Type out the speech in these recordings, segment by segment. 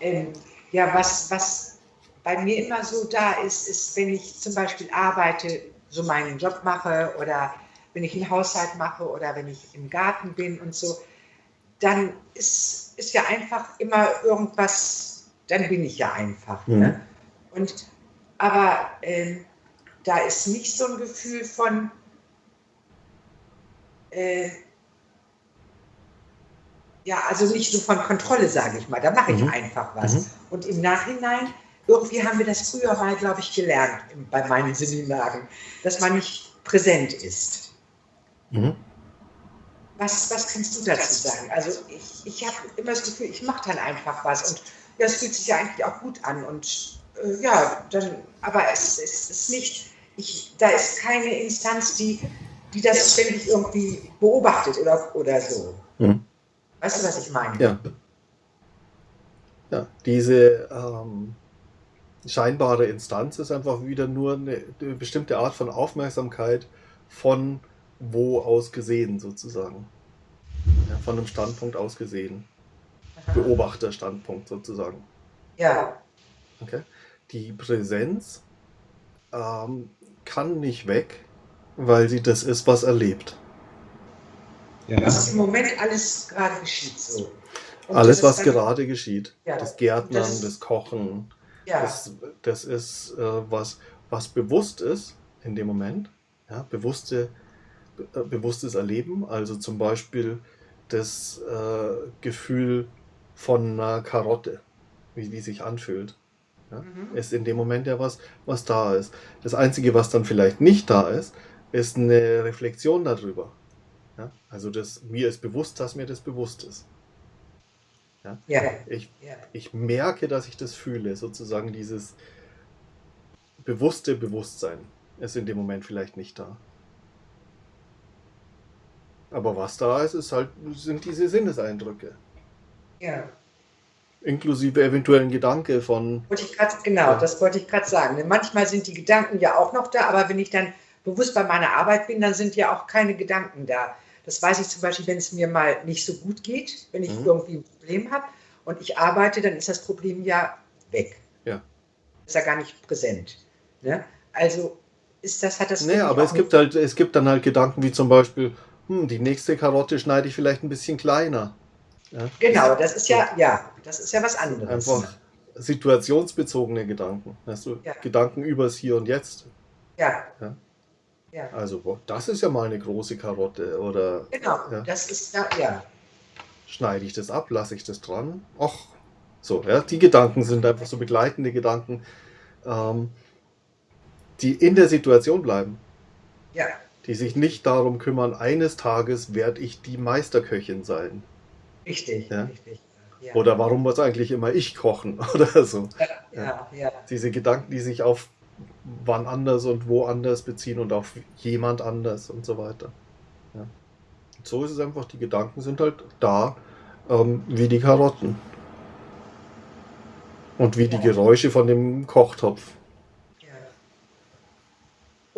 ähm, ja, was, was bei mir immer so da ist, ist, wenn ich zum Beispiel arbeite, so meinen Job mache oder wenn ich einen Haushalt mache oder wenn ich im Garten bin und so, dann ist, ist ja einfach immer irgendwas, dann bin ich ja einfach. Mhm. Ne? Und, aber äh, da ist nicht so ein Gefühl von, äh, ja, also nicht so von Kontrolle, sage ich mal. Da mache ich mhm. einfach was. Mhm. Und im Nachhinein, irgendwie haben wir das früher mal, glaube ich, gelernt bei meinen Seminaren, dass man nicht präsent ist. Mhm. Was, was kannst du dazu sagen? Also ich, ich habe immer das Gefühl, ich mache dann einfach was und ja, es fühlt sich ja eigentlich auch gut an und äh, ja, dann, aber es, es ist nicht, ich, da ist keine Instanz, die, die das ständig irgendwie beobachtet oder, oder so. Mhm. Weißt du, was ich meine? Ja. Ja, diese ähm, scheinbare Instanz ist einfach wieder nur eine, eine bestimmte Art von Aufmerksamkeit von wo aus gesehen sozusagen. Ja, von einem Standpunkt aus gesehen. Beobachterstandpunkt sozusagen. Ja. Okay. Die Präsenz ähm, kann nicht weg, weil sie das ist, was erlebt. Ja. Was im Moment alles gerade geschieht so. Und alles, was gerade geschieht. Ja. Das Gärtnern, das, das Kochen, ja. das, das ist äh, was, was bewusst ist in dem Moment. Ja, bewusste äh, bewusstes Erleben, also zum Beispiel das äh, Gefühl von einer Karotte, wie die sich anfühlt. Ja? Mhm. Ist in dem Moment ja was, was da ist. Das Einzige, was dann vielleicht nicht da ist, ist eine Reflexion darüber. Ja? Also das, mir ist bewusst, dass mir das bewusst ist. Ja? ja. Ich, ja. ich merke, dass ich das fühle, sozusagen dieses bewusste Bewusstsein ist in dem Moment vielleicht nicht da. Aber was da ist, ist halt, sind diese Sinneseindrücke. Ja. Inklusive eventuellen Gedanke von. Wollte ich grad, genau, ja. das wollte ich gerade sagen. Manchmal sind die Gedanken ja auch noch da, aber wenn ich dann bewusst bei meiner Arbeit bin, dann sind ja auch keine Gedanken da. Das weiß ich zum Beispiel, wenn es mir mal nicht so gut geht, wenn ich mhm. irgendwie ein Problem habe und ich arbeite, dann ist das Problem ja weg. Ja. Ist ja gar nicht präsent. Ne? Also ist das, hat das. Naja, aber es gibt halt, es gibt dann halt Gedanken wie zum Beispiel, hm, die nächste Karotte schneide ich vielleicht ein bisschen kleiner. Ja? Genau, das ist ja, ja, das ist ja was anderes. Einfach situationsbezogene Gedanken. Hast du ja. Gedanken übers Hier und Jetzt. Ja. ja. Ja. Also, das ist ja mal eine große Karotte, oder? Genau, ja. das ist da, ja. Schneide ich das ab, lasse ich das dran? Ach, so, ja, die Gedanken sind einfach so begleitende Gedanken, ähm, die in der Situation bleiben. Ja die sich nicht darum kümmern, eines Tages werde ich die Meisterköchin sein. Richtig, ja? richtig. Ja. Oder warum muss eigentlich immer ich kochen oder so. Ja, ja, ja. Diese Gedanken, die sich auf wann anders und wo anders beziehen und auf jemand anders und so weiter. Ja. Und so ist es einfach, die Gedanken sind halt da, ähm, wie die Karotten. Und wie die Geräusche von dem Kochtopf.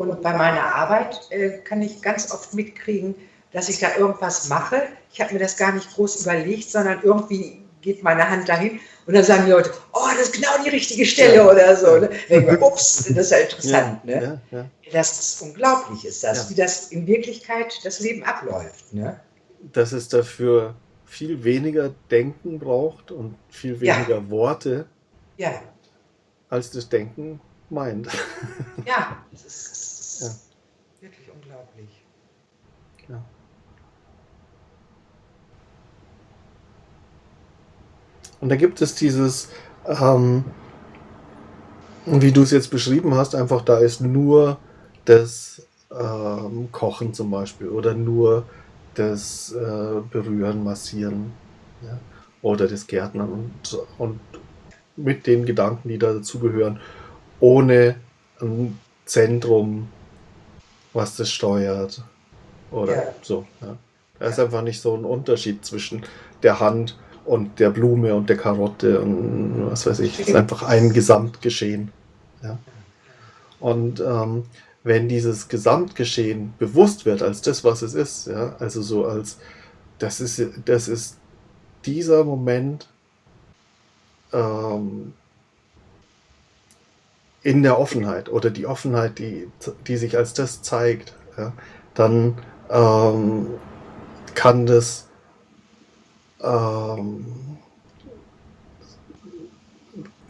Und bei meiner Arbeit äh, kann ich ganz oft mitkriegen, dass ich da irgendwas mache. Ich habe mir das gar nicht groß überlegt, sondern irgendwie geht meine Hand dahin und dann sagen die Leute, oh, das ist genau die richtige Stelle ja. oder so. Ne? Ups, das ist ja interessant. Ja, ne? Ja, das ist unglaublich, ist das, wie das in Wirklichkeit das Leben abläuft. Ne? Dass es dafür viel weniger Denken braucht und viel weniger Worte, als das Denken meint. Ja, das ist ja. wirklich unglaublich. Und da gibt es dieses, ähm, wie du es jetzt beschrieben hast, einfach da ist nur das ähm, Kochen zum Beispiel oder nur das äh, Berühren, Massieren ja? oder das Gärtnern und, und mit den Gedanken, die da dazugehören, ohne ein Zentrum was das steuert. Oder ja. so. Ja. Da ist einfach nicht so ein Unterschied zwischen der Hand und der Blume und der Karotte und was weiß ich. Es ist einfach ein Gesamtgeschehen. Ja. Und ähm, wenn dieses Gesamtgeschehen bewusst wird als das, was es ist, ja, also so als das ist, das ist dieser Moment, ähm, in der Offenheit oder die Offenheit, die, die sich als das zeigt, ja, dann ähm, kann das ähm,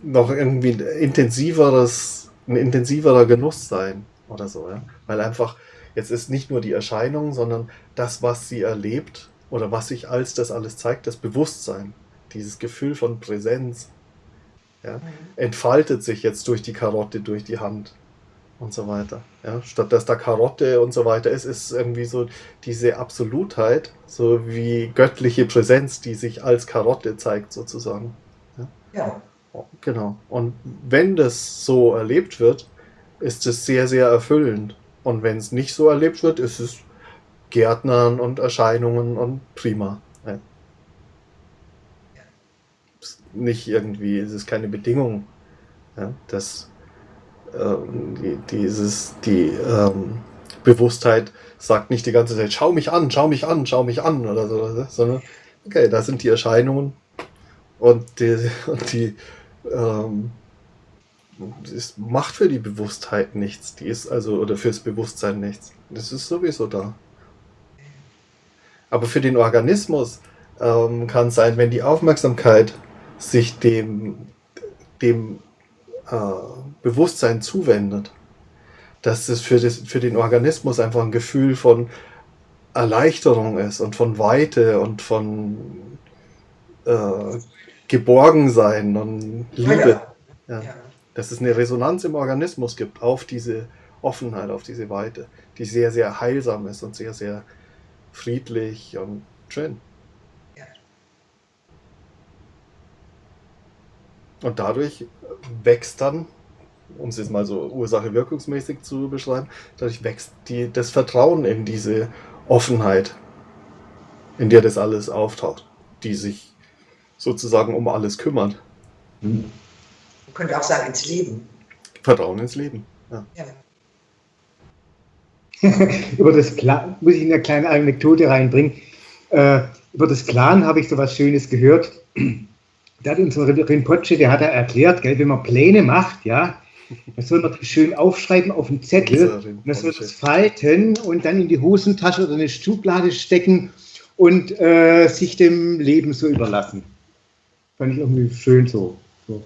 noch irgendwie ein intensiveres, ein intensiverer Genuss sein oder so, ja. Weil einfach, jetzt ist nicht nur die Erscheinung, sondern das, was sie erlebt oder was sich als das alles zeigt, das Bewusstsein, dieses Gefühl von Präsenz, ja, mhm. entfaltet sich jetzt durch die Karotte, durch die Hand und so weiter. Ja, statt dass da Karotte und so weiter ist, ist irgendwie so diese Absolutheit, so wie göttliche Präsenz, die sich als Karotte zeigt, sozusagen. Ja. ja. Genau. Und wenn das so erlebt wird, ist es sehr, sehr erfüllend. Und wenn es nicht so erlebt wird, ist es Gärtnern und Erscheinungen und prima. Ja. Nicht irgendwie, es ist keine Bedingung. Ja, das ähm, die, dieses, die ähm, Bewusstheit sagt nicht die ganze Zeit, schau mich an, schau mich an, schau mich an oder so, sondern okay, da sind die Erscheinungen und die, und die ähm, es macht für die Bewusstheit nichts, die ist also, oder fürs Bewusstsein nichts. Das ist sowieso da. Aber für den Organismus ähm, kann es sein, wenn die Aufmerksamkeit sich dem, dem äh, Bewusstsein zuwendet, dass es für, das, für den Organismus einfach ein Gefühl von Erleichterung ist und von Weite und von äh, Geborgensein und Liebe. Ja. Ja. Dass es eine Resonanz im Organismus gibt auf diese Offenheit, auf diese Weite, die sehr, sehr heilsam ist und sehr, sehr friedlich und schön. Und dadurch wächst dann, um es jetzt mal so Ursache-wirkungsmäßig zu beschreiben, dadurch wächst die, das Vertrauen in diese Offenheit, in der das alles auftaucht, die sich sozusagen um alles kümmert. Man könnte auch sagen, ins Leben. Vertrauen ins Leben, ja. ja. über das Plan muss ich eine kleine Anekdote reinbringen. Äh, über das Plan habe ich so was Schönes gehört da hat unser Rinpoche, der hat er erklärt, gell, wenn man Pläne macht, ja, dann soll man die schön aufschreiben auf einen Zettel, dann soll das falten und dann in die Hosentasche oder eine Schublade stecken und äh, sich dem Leben so überlassen. Fand ich irgendwie schön so. so.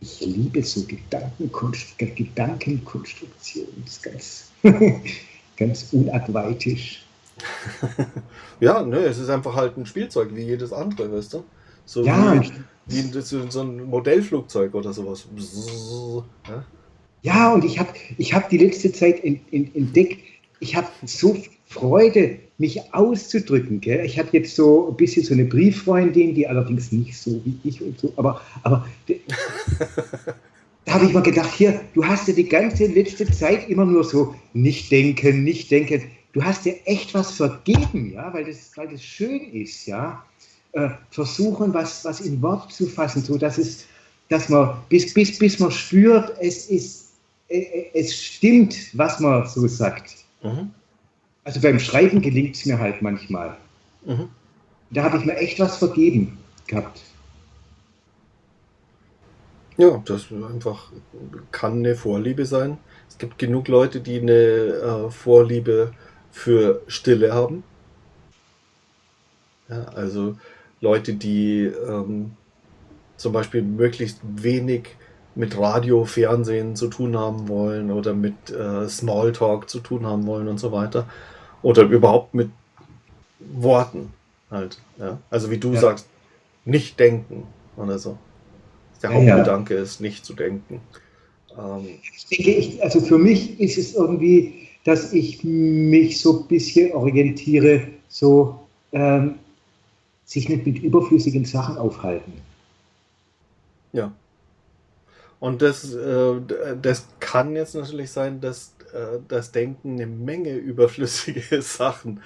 Ich liebe so Gedankenkonst Gedankenkonstruktion. Das ist ganz, ganz unadweitisch. ja, ne, es ist einfach halt ein Spielzeug wie jedes andere, weißt du? So ja. wie, wie so ein Modellflugzeug oder sowas. Ja, ja und ich habe ich hab die letzte Zeit entdeckt, ich habe so Freude, mich auszudrücken. Gell? Ich habe jetzt so ein bisschen so eine Brieffreundin, die allerdings nicht so wie ich und so, aber, aber da habe ich mal gedacht, hier, du hast ja die ganze letzte Zeit immer nur so nicht denken, nicht denken du hast dir echt was vergeben, ja, weil das, weil das schön ist, ja. Äh, versuchen, was, was in Wort zu fassen, so dass es, dass man, bis, bis, bis man spürt, es ist, äh, äh, es stimmt, was man so sagt. Mhm. Also beim Schreiben gelingt es mir halt manchmal. Mhm. Da habe ich mir echt was vergeben gehabt. Ja, das einfach kann eine Vorliebe sein. Es gibt genug Leute, die eine äh, Vorliebe für Stille haben. Ja, also Leute, die ähm, zum Beispiel möglichst wenig mit Radio, Fernsehen zu tun haben wollen oder mit äh, Smalltalk zu tun haben wollen und so weiter. Oder überhaupt mit Worten halt. Ja? Also wie du ja. sagst, nicht denken oder so. Der Hauptgedanke ist, nicht zu denken. Ähm, ich denke, ich, also für mich ist es irgendwie dass ich mich so ein bisschen orientiere, so ähm, sich nicht mit überflüssigen Sachen aufhalten. Ja. Und das, äh, das kann jetzt natürlich sein, dass äh, das Denken eine Menge überflüssige Sachen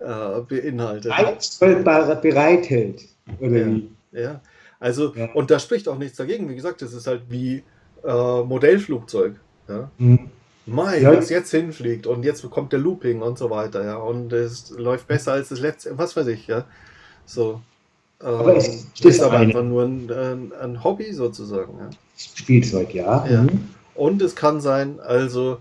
äh, beinhaltet. bereithält. Oder ja, wie? ja. Also, ja. und da spricht auch nichts dagegen. Wie gesagt, das ist halt wie äh, Modellflugzeug. Ja? Mhm. Mai, ja. was jetzt hinfliegt und jetzt kommt der Looping und so weiter, ja. Und es läuft besser als das letzte, was weiß ich, ja. So. Aber es Ähm, ist ist aber eine- einfach nur ein, ein, ein Hobby sozusagen. Ja. Spielzeug, ja. Ja. Mhm. Und es kann sein, also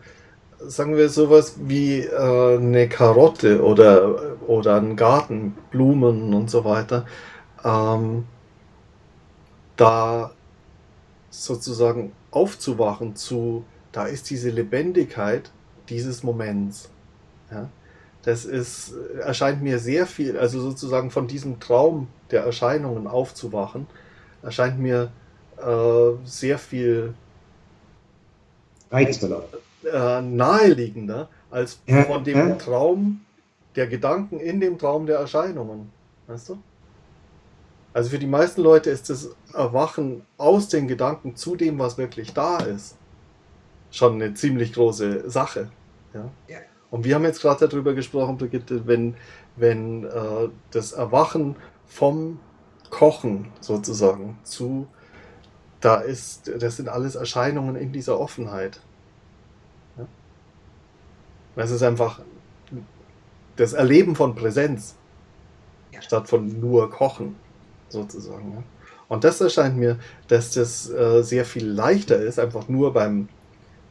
sagen wir sowas wie äh, eine Karotte oder, oder ein Garten, Blumen und so weiter, ähm, da sozusagen aufzuwachen zu, da ist diese Lebendigkeit dieses Moments. Ja? Das ist, erscheint mir sehr viel, also sozusagen von diesem Traum der Erscheinungen aufzuwachen, erscheint mir äh, sehr viel Reizvoller. äh, naheliegender als Ja, von dem ja. Traum der Gedanken in dem Traum der Erscheinungen. Weißt du? Also für die meisten Leute ist das Erwachen aus den Gedanken zu dem, was wirklich da ist, schon eine ziemlich große Sache. Ja? Ja. Und wir haben jetzt gerade darüber gesprochen, Brigitte, wenn, wenn äh, das Erwachen vom Kochen sozusagen zu, da ist, das sind alles Erscheinungen in dieser Offenheit. Ja? Das ist einfach das Erleben von Präsenz Ja. statt von nur Kochen sozusagen. Ja? Und das erscheint mir, dass das äh, sehr viel leichter ist, einfach nur beim,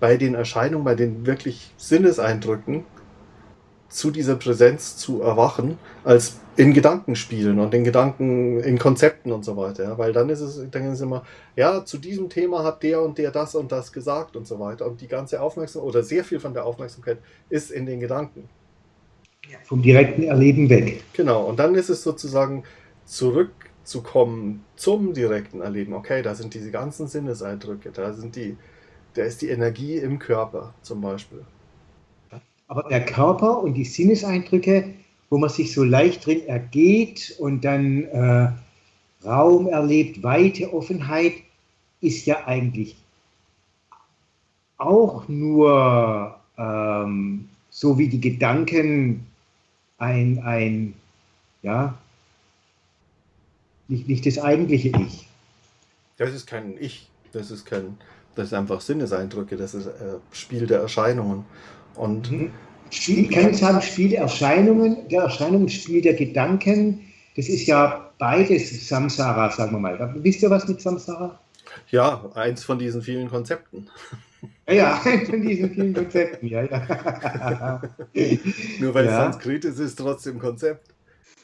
bei den Erscheinungen, bei den wirklich Sinneseindrücken zu dieser Präsenz zu erwachen, als in Gedankenspielen und in Gedanken, in Konzepten und so weiter. Ja? Weil dann ist es, dann ist es immer, ja, zu diesem Thema hat der und der das und das gesagt und so weiter. Und die ganze Aufmerksamkeit oder sehr viel von der Aufmerksamkeit ist in den Gedanken. Vom direkten Erleben weg. Genau, und dann ist es sozusagen zurückzukommen zum direkten Erleben. Okay, da sind diese ganzen Sinneseindrücke, da sind die, da ist die Energie im Körper zum Beispiel. Aber der Körper und die Sinneseindrücke, wo man sich so leicht drin ergeht und dann äh, Raum erlebt, Weite, Offenheit, ist ja eigentlich auch nur ähm, so wie die Gedanken ein, ein ja, nicht, nicht das eigentliche Ich. Das ist kein Ich, das ist kein, das ist einfach Sinneseindrücke, das ist äh, Spiel der Erscheinungen. Und Spiel, kann ich sagen, Spiel der Erscheinungen, der Erscheinungen, Spiel der Gedanken, das ist ja beides Samsara, sagen wir mal. Wisst ihr was mit Samsara? ja, eins von diesen vielen Konzepten. Ja, ja, von diesen vielen Konzepten, ja, ja. Nur weil Ja. es Sanskrit ist, ist es trotzdem Konzept.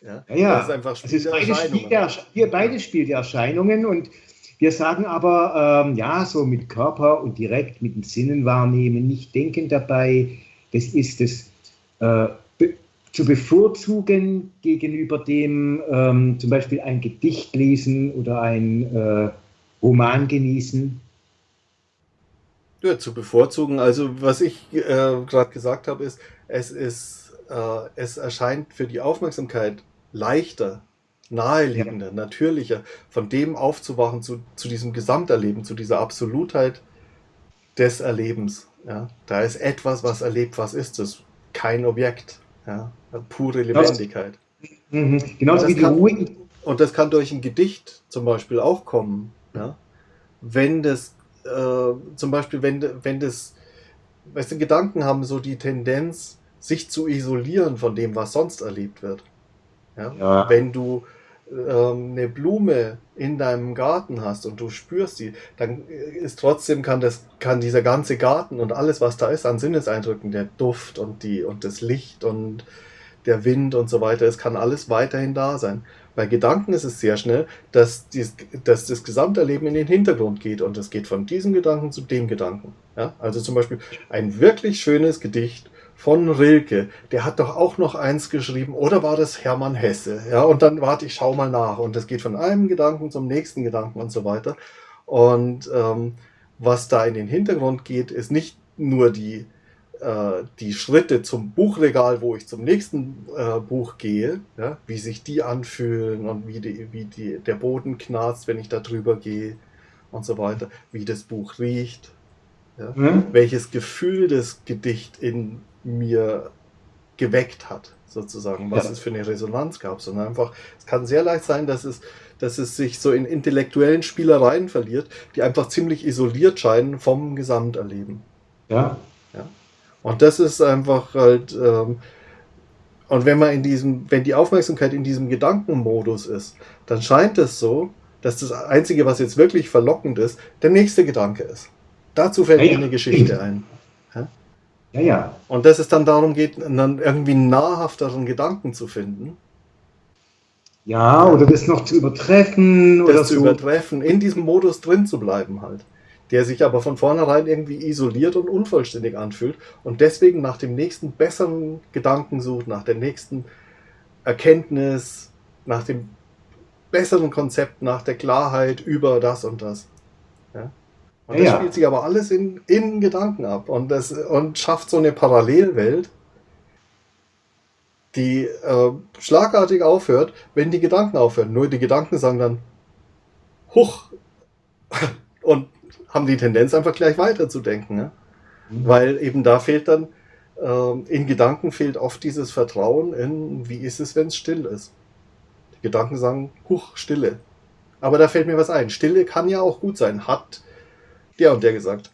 Ja, Ja. Das ist einfach Es Spiel ist der beides Spiel Erscheinungen. der, beides Spiel der Erscheinungen und wir sagen aber, ähm, ja, so mit Körper und direkt mit den Sinnen wahrnehmen, nicht denken dabei, das ist das äh, be zu bevorzugen gegenüber dem ähm, zum Beispiel ein Gedicht lesen oder ein äh, Roman genießen. Ja, zu bevorzugen. Also was ich äh, gerade gesagt habe, ist, es ist, äh, es erscheint für die Aufmerksamkeit leichter, naheliegender, natürlicher, von dem aufzuwachen zu, zu diesem Gesamterleben, zu dieser Absolutheit des Erlebens. Ja, da ist etwas, was erlebt, was ist es? Kein Objekt. Ja, pure Lebendigkeit. Mhm. Genauso Das wie die kann- Ruhe. Und das kann durch ein Gedicht zum Beispiel auch kommen. Ja? Wenn das, äh, zum Beispiel, wenn, wenn das, weißt du, Gedanken haben so die Tendenz, sich zu isolieren von dem, was sonst erlebt wird. Ja? Ja. Wenn du eine Blume in deinem Garten hast und du spürst sie, dann ist trotzdem kann das kann dieser ganze Garten und alles was da ist an Sinneseindrücken, der Duft und die und das Licht und der Wind und so weiter, es kann alles weiterhin da sein. Bei Gedanken ist es sehr schnell, dass, dies, dass das Gesamterleben in den Hintergrund geht und es geht von diesem Gedanken zu dem Gedanken. Ja? Also zum Beispiel ein wirklich schönes Gedicht von Rilke, der hat doch auch noch eins geschrieben, oder war das Hermann Hesse? Ja, und dann warte ich, schau mal nach. Und das geht von einem Gedanken zum nächsten Gedanken und so weiter. Und ähm, was da in den Hintergrund geht, ist nicht nur die, äh, die Schritte zum Buchregal, wo ich zum nächsten äh, Buch gehe, ja, wie sich die anfühlen und wie, die, wie die, der Boden knarzt, wenn ich da drüber gehe und so weiter, wie das Buch riecht, ja, Mhm. welches Gefühl das Gedicht in mir geweckt hat, sozusagen, was Ja. es für eine Resonanz gab, sondern einfach, es kann sehr leicht sein, dass es, dass es sich so in intellektuellen Spielereien verliert, die einfach ziemlich isoliert scheinen vom Gesamterleben. Ja. Und das ist einfach halt, ähm, Und wenn man in diesem, wenn die Aufmerksamkeit in diesem Gedankenmodus ist, dann scheint es so, dass das Einzige, was jetzt wirklich verlockend ist, der nächste Gedanke ist. Dazu fällt mir eine Geschichte ein. Ja? ja, ja. Und dass es dann darum geht, dann irgendwie nahrhafteren Gedanken zu finden. Ja, oder das noch zu übertreffen. Das oder zu so. übertreffen, in diesem Modus drin zu bleiben halt. Der sich aber von vornherein irgendwie isoliert und unvollständig anfühlt und deswegen nach dem nächsten besseren Gedanken sucht, nach der nächsten Erkenntnis, nach dem besseren Konzept, nach der Klarheit über das und das. Und das Ja, spielt sich aber alles in, in Gedanken ab und, das, und schafft so eine Parallelwelt, die äh, schlagartig aufhört, wenn die Gedanken aufhören. Nur die Gedanken sagen dann, huch, und haben die Tendenz einfach gleich weiterzudenken. Ne? Mhm. Weil eben da fehlt dann, ähm, in Gedanken fehlt oft dieses Vertrauen in, wie ist es, wenn es still ist. Die Gedanken sagen, huch, Stille. Aber da fällt mir was ein. Stille kann ja auch gut sein, hat der und der gesagt.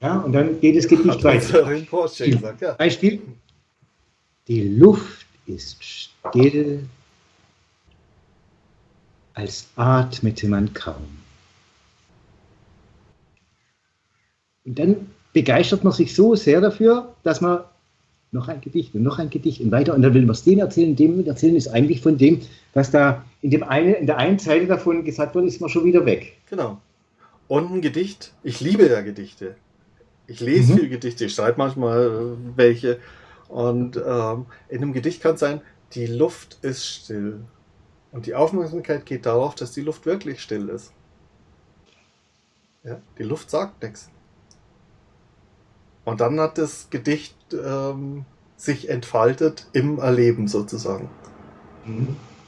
Ja, und dann geht das Gedicht Hat weiter. gesagt, ja. Beispiel. Die Luft ist still, als atmete man kaum. Und dann begeistert man sich so sehr dafür, dass man noch ein Gedicht und noch ein Gedicht und weiter. Und dann will man es dem erzählen, dem erzählen ist eigentlich von dem, was da in, dem eine, in der einen Zeile davon gesagt wurde, ist man schon wieder weg. Genau. Und ein Gedicht. Ich liebe ja Gedichte. Ich lese Mhm. viel Gedichte, ich schreibe manchmal äh, welche. Und ähm, in einem Gedicht kann es sein, die Luft ist still. Und die Aufmerksamkeit geht darauf, dass die Luft wirklich still ist. Ja, die Luft sagt nichts. Und dann hat das Gedicht ähm, sich entfaltet im Erleben sozusagen.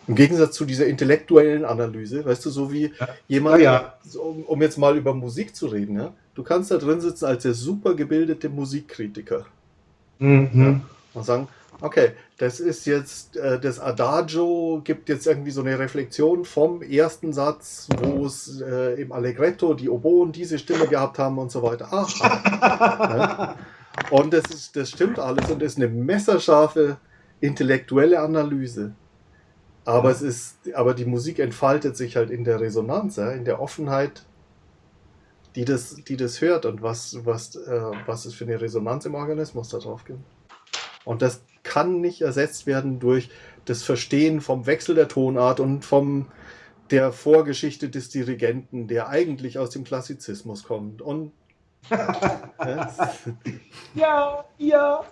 Im Gegensatz zu dieser intellektuellen Analyse, weißt du, so wie Ja. jemand, Ja, ja. um, um jetzt mal über Musik zu reden, ja? du kannst da drin sitzen als der super gebildete Musikkritiker Mhm. und sagen, okay, das ist jetzt, äh, das Adagio gibt jetzt irgendwie so eine Reflexion vom ersten Satz, wo es äh, im Allegretto die Oboen diese Stimme gehabt haben und so weiter. Aha. Und das, ist, das stimmt alles und ist eine messerscharfe intellektuelle Analyse. Aber es ist, aber die Musik entfaltet sich halt in der Resonanz, ja, in der Offenheit, die das, die das hört und was, was, äh, was es für eine Resonanz im Organismus da drauf gibt. Und das kann nicht ersetzt werden durch das Verstehen vom Wechsel der Tonart und vom der Vorgeschichte des Dirigenten, der eigentlich aus dem Klassizismus kommt. Und Ja, ja.